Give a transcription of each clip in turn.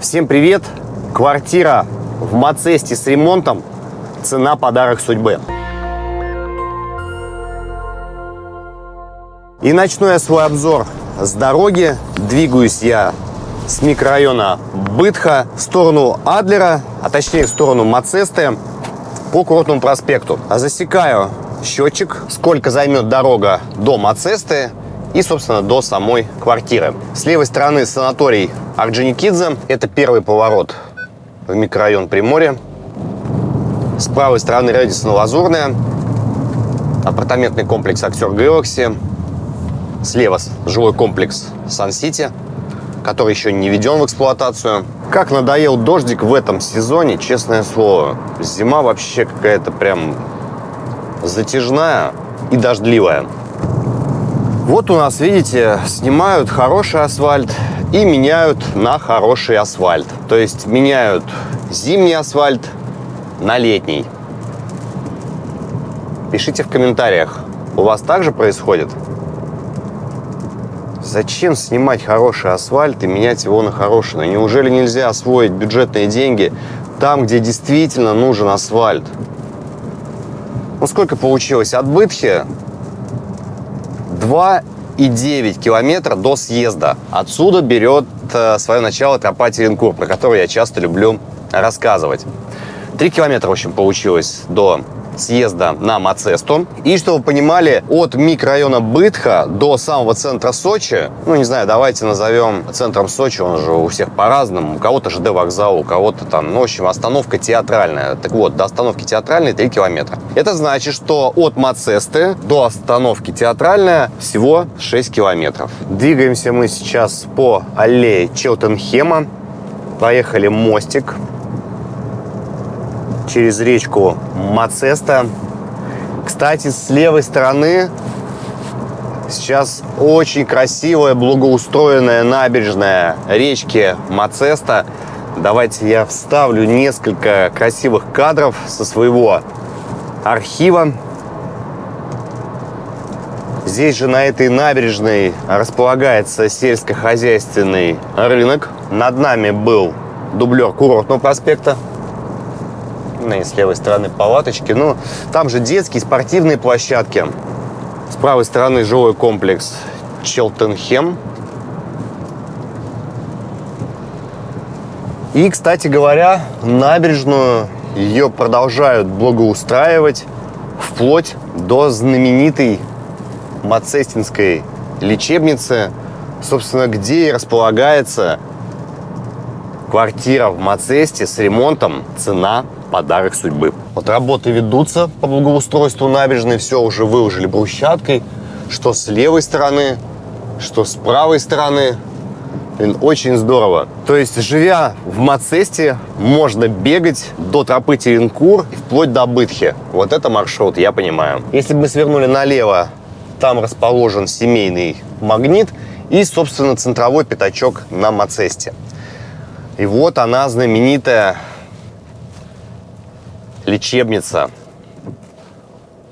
Всем привет! Квартира в Мацесте с ремонтом. Цена подарок судьбы. И начну я свой обзор с дороги. Двигаюсь я с микрорайона Бытха в сторону Адлера, а точнее в сторону Мацесты по Курортному проспекту. Засекаю счетчик, сколько займет дорога до Мацесты и, собственно, до самой квартиры. С левой стороны санаторий Орджоникидзе. Это первый поворот в микрорайон Приморье. С правой стороны Редисон Лазурная. Апартаментный комплекс Актер Galaxy. Слева жилой комплекс Сан-Сити, который еще не введен в эксплуатацию. Как надоел дождик в этом сезоне, честное слово. Зима вообще какая-то прям затяжная и дождливая. Вот у нас, видите, снимают хороший асфальт и меняют на хороший асфальт. То есть меняют зимний асфальт на летний. Пишите в комментариях, у вас также происходит? Зачем снимать хороший асфальт и менять его на хороший? Неужели нельзя освоить бюджетные деньги там, где действительно нужен асфальт? Ну, сколько получилось? От Бытхи 2,9 километра до съезда. Отсюда берет э, свое начало тропа Теренкур, про которую я часто люблю рассказывать. Три километра, в общем, получилось до съезда на Мацесту. И, чтобы вы понимали, от микрорайона Бытха до самого центра Сочи, ну, не знаю, давайте назовем центром Сочи, он же у всех по-разному, у кого-то ЖД вокзал, у кого-то там, ну, в общем, остановка театральная. Так вот, до остановки театральной 3 километра. Это значит, что от Мацесты до остановки театральная всего 6 километров. Двигаемся мы сейчас по аллее Челтенхема. Проехали мостик через речку Мацеста. Кстати, с левой стороны сейчас очень красивая, благоустроенная набережная речки Мацеста. Давайте я вставлю несколько красивых кадров со своего архива. Здесь же на этой набережной располагается сельскохозяйственный рынок. Над нами был дублер курортного проспекта и с левой стороны палаточки. Ну, там же детские спортивные площадки. С правой стороны жилой комплекс Челтенхем. И, кстати говоря, набережную ее продолжают благоустраивать вплоть до знаменитой Мацестинской лечебницы, собственно, где и располагается квартира в Мацесте с ремонтом, цена подарок судьбы. Вот работы ведутся по благоустройству набережной, все уже выложили брусчаткой, что с левой стороны, что с правой стороны. Блин, очень здорово. То есть, живя в Мацесте, можно бегать до тропы Теренкур вплоть до Бытхи. Вот это маршрут, я понимаю. Если бы мы свернули налево, там расположен семейный магнит и, собственно, центровой пятачок на Мацесте. И вот она, знаменитая лечебница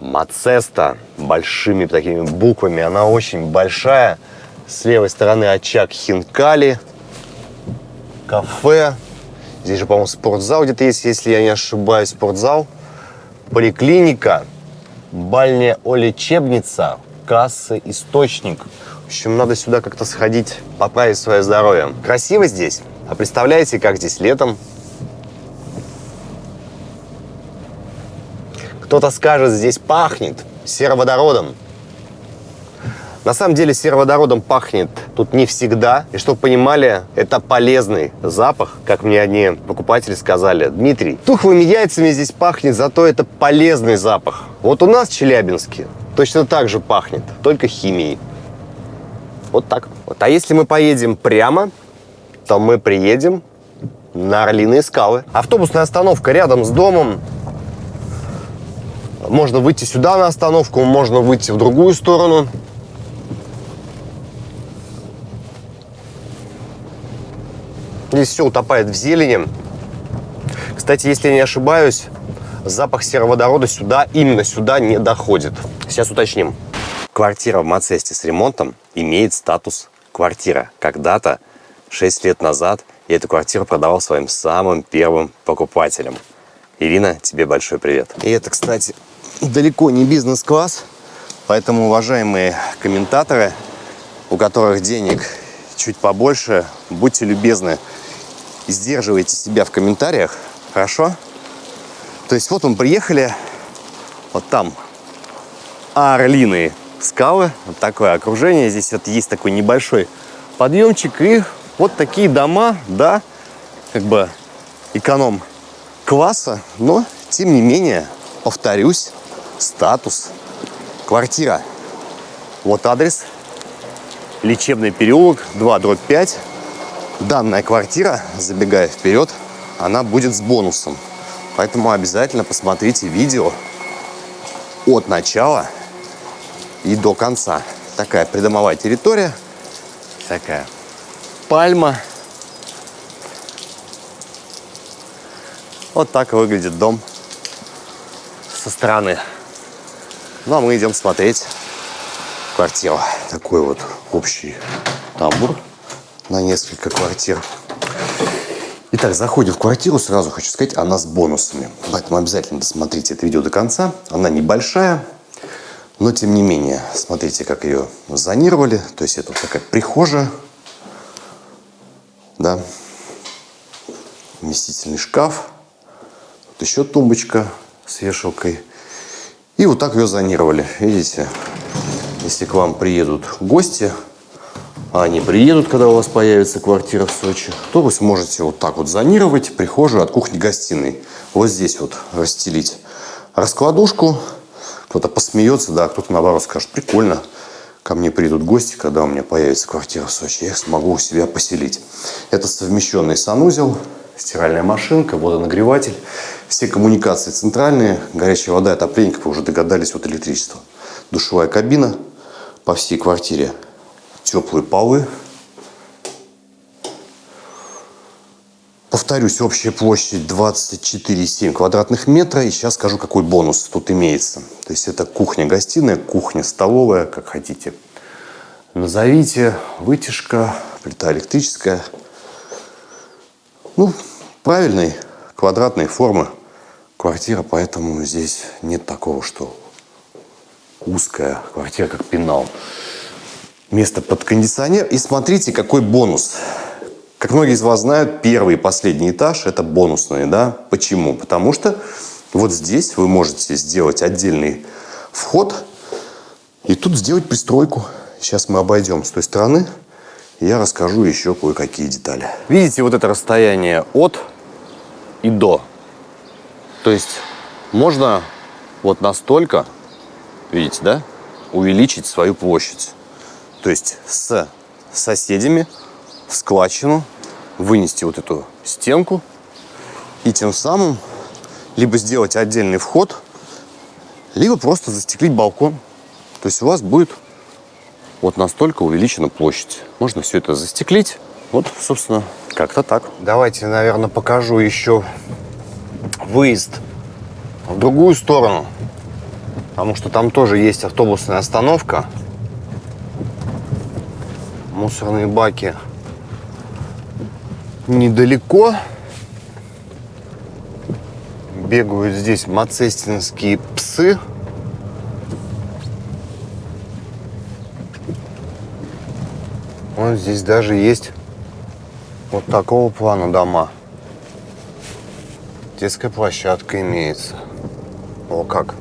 Мацеста большими такими буквами. Она очень большая. С левой стороны очаг Хинкали, кафе. Здесь же, по-моему, спортзал где-то есть, если я не ошибаюсь, спортзал. Поликлиника, бальня лечебница, кассы, источник. В общем, надо сюда как-то сходить, поправить свое здоровье. Красиво здесь. А представляете, как здесь летом Кто-то скажет, здесь пахнет сероводородом. На самом деле сероводородом пахнет тут не всегда. И чтобы понимали, это полезный запах, как мне одни покупатели сказали. Дмитрий, тухлыми яйцами здесь пахнет, зато это полезный запах. Вот у нас в Челябинске точно так же пахнет, только химией. Вот так. Вот. А если мы поедем прямо, то мы приедем на Орлиные скалы. Автобусная остановка рядом с домом. Можно выйти сюда на остановку, можно выйти в другую сторону. Здесь все утопает в зелени. Кстати, если я не ошибаюсь, запах сероводорода сюда, именно сюда не доходит. Сейчас уточним. Квартира в Мацесте с ремонтом имеет статус квартира. Когда-то, 6 лет назад, я эту квартиру продавал своим самым первым покупателям. Ирина, тебе большой привет. И это, кстати, далеко не бизнес-класс, поэтому, уважаемые комментаторы, у которых денег чуть побольше, будьте любезны, сдерживайте себя в комментариях, хорошо? То есть вот мы приехали, вот там орлиные скалы, вот такое окружение, здесь вот есть такой небольшой подъемчик, и вот такие дома, да, как бы эконом-класса, но, тем не менее, повторюсь, статус, квартира. Вот адрес, Лечебный переулок, 2, дробь 5. Данная квартира, забегая вперед, она будет с бонусом. Поэтому обязательно посмотрите видео от начала и до конца. Такая придомовая территория, такая пальма. Вот так выглядит дом со стороны. Ну, а мы идем смотреть квартиру. Такой вот общий тамбур на несколько квартир. Итак, заходим в квартиру, сразу хочу сказать, она с бонусами. Поэтому обязательно досмотрите это видео до конца. Она небольшая, но тем не менее, смотрите, как ее зонировали. То есть это вот такая прихожая, да, вместительный шкаф, вот еще тумбочка с вешалкой. И вот так ее зонировали, видите, если к вам приедут гости, а они приедут, когда у вас появится квартира в Сочи, то вы сможете вот так вот зонировать прихожую от кухни-гостиной. Вот здесь вот расстелить раскладушку. Кто-то посмеется, да, кто-то наоборот скажет, прикольно, ко мне придут гости, когда у меня появится квартира в Сочи, я их смогу у себя поселить. Это совмещенный санузел, стиральная машинка, водонагреватель, все коммуникации центральные, горячая вода, отопление, как вы уже догадались, вот электричество. Душевая кабина по всей квартире теплые полы. Повторюсь, общая площадь 24,7 квадратных метра. И сейчас скажу, какой бонус тут имеется. То есть это кухня-гостиная, кухня-столовая, как хотите. Назовите, вытяжка, плита электрическая. Ну, правильной квадратной формы квартира, поэтому здесь нет такого, что узкая квартира, как пенал место под кондиционер. И смотрите, какой бонус. Как многие из вас знают, первый и последний этаж – это бонусные. Да? Почему? Потому что вот здесь вы можете сделать отдельный вход и тут сделать пристройку. Сейчас мы обойдем с той стороны, я расскажу еще кое-какие детали. Видите вот это расстояние от и до? То есть можно вот настолько, видите, да, увеличить свою площадь. То есть с соседями в складчину вынести вот эту стенку и тем самым либо сделать отдельный вход, либо просто застеклить балкон. То есть у вас будет вот настолько увеличена площадь. Можно все это застеклить. Вот, собственно, как-то так. Давайте, наверное, покажу еще выезд в другую сторону. Потому что там тоже есть автобусная остановка мусорные баки недалеко. Бегают здесь мацестинские псы. Вот здесь даже есть вот такого плана дома. Детская площадка имеется. О, как.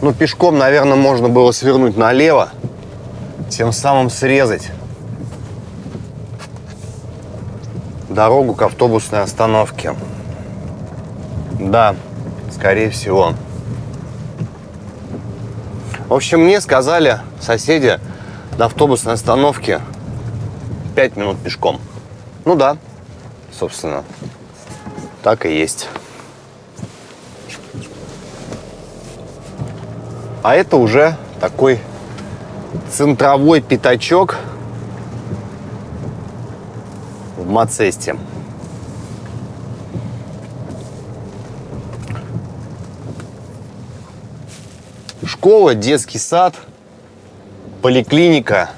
Ну, пешком, наверное, можно было свернуть налево, тем самым срезать дорогу к автобусной остановке. Да, скорее всего. В общем, мне сказали соседи до автобусной остановки 5 минут пешком. Ну да, собственно, так и есть. А это уже такой центровой пятачок в Мацесте. Школа, детский сад, поликлиника.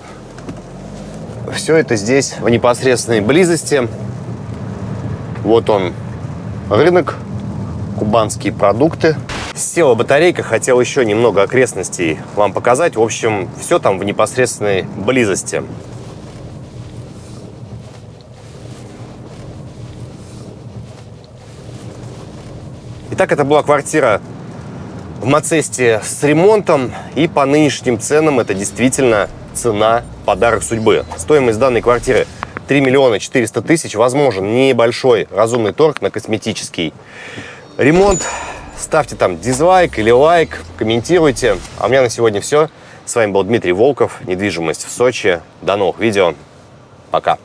Все это здесь в непосредственной близости. Вот он, рынок, кубанские продукты. Села батарейка, хотел еще немного окрестностей вам показать. В общем, все там в непосредственной близости. Итак, это была квартира в Мацесте с ремонтом. И по нынешним ценам это действительно цена подарок судьбы. Стоимость данной квартиры 3 миллиона 400 тысяч. Возможен небольшой разумный торг на косметический ремонт. Ставьте там дизлайк или лайк, комментируйте. А у меня на сегодня все. С вами был Дмитрий Волков, недвижимость в Сочи. До новых видео. Пока.